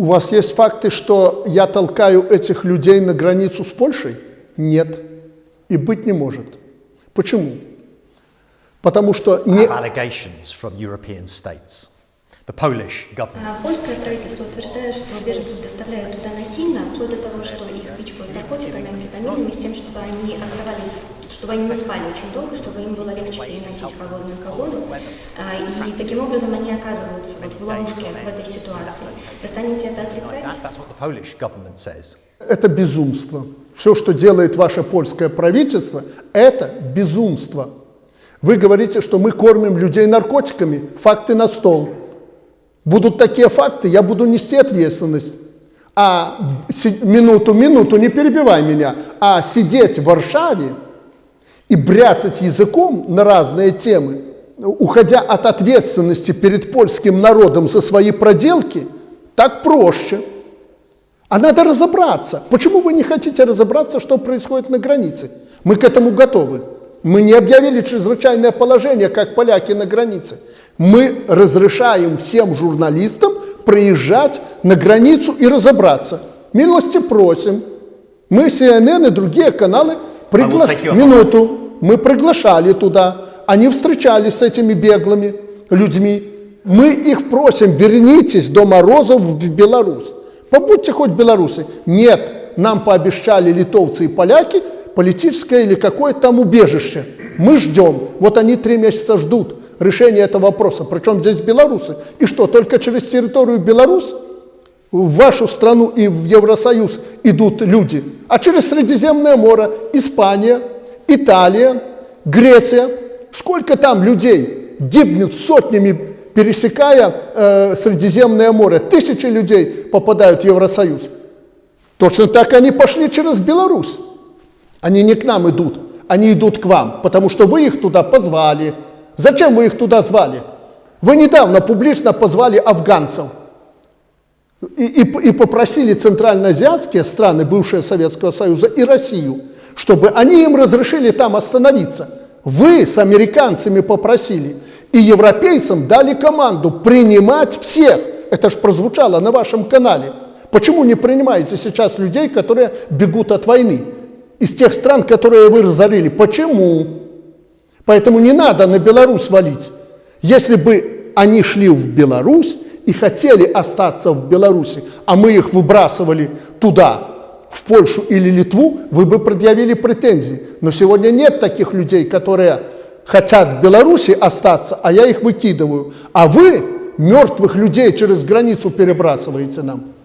У вас есть факты, что я толкаю этих людей на границу с Польшей? Нет. И быть не может. Почему? Потому что не... allegations from European states. The Polish government. А Польское правительство утверждает, что беженцев доставляют туда насильно, вплоть до того, что их пичкают наркотиками, амфетаминами, с тем, чтобы они оставались, чтобы они не спали очень долго, чтобы им было легче переносить холодную погоду. А, И таким образом они оказываются вот в ловушке в этой ситуации. Вы станете это отрицать? Это безумство. Все, что делает ваше польское правительство, это безумство. Вы говорите, что мы кормим людей наркотиками. Факты на стол. Будут такие факты, я буду нести ответственность. А минуту, минуту, не перебивай меня, а сидеть в Варшаве и бряцать языком на разные темы, уходя от ответственности перед польским народом за свои проделки, так проще. А надо разобраться. Почему вы не хотите разобраться, что происходит на границе? Мы к этому готовы. Мы не объявили чрезвычайное положение, как поляки на границе. Мы разрешаем всем журналистам приезжать на границу и разобраться. Милости просим. Мы, CNN и другие каналы, пригла... up on минуту, мы приглашали туда. Они встречались с этими беглыми людьми. Мы их просим, вернитесь до Морозов в Беларусь. Побудьте хоть белорусы. Нет, нам пообещали литовцы и поляки политическое или какое-то там убежище. Мы ждем. Вот они три месяца ждут решения этого вопроса. Причем здесь белорусы. И что, только через территорию Беларусь в вашу страну и в Евросоюз идут люди, а через Средиземное море Испания, Италия, Греция. Сколько там людей гибнет сотнями, пересекая э, Средиземное море. Тысячи людей попадают в Евросоюз. Точно так они пошли через Беларусь. Они не к нам идут, они идут к вам, потому что вы их туда позвали. Зачем вы их туда звали? Вы недавно публично позвали афганцев и, и, и попросили центральноазиатские страны бывшего Советского Союза и Россию, чтобы они им разрешили там остановиться. Вы с американцами попросили, и европейцам дали команду принимать всех. Это же прозвучало на вашем канале. Почему не принимаете сейчас людей, которые бегут от войны? Из тех стран, которые вы разорили. Почему? Поэтому не надо на Беларусь валить. Если бы они шли в Беларусь и хотели остаться в Беларуси, а мы их выбрасывали туда, в Польшу или Литву, вы бы предъявили претензии. Но сегодня нет таких людей, которые хотят в Беларуси остаться, а я их выкидываю. А вы мертвых людей через границу перебрасываете нам.